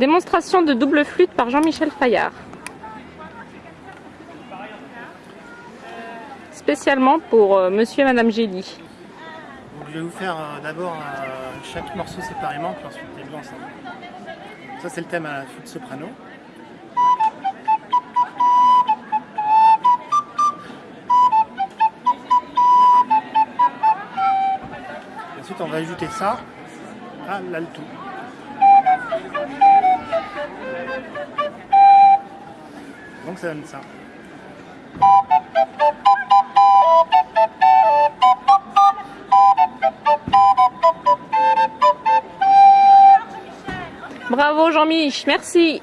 Démonstration de double flûte par Jean-Michel Fayard. Spécialement pour euh, monsieur et madame Gély. Je vais vous faire euh, d'abord euh, chaque morceau séparément, puis ensuite les deux ensemble. Ça c'est le thème à la flûte soprano. Ensuite on va ajouter ça à l'alto. Donc ça donne ça. Bravo Jean-Mich, merci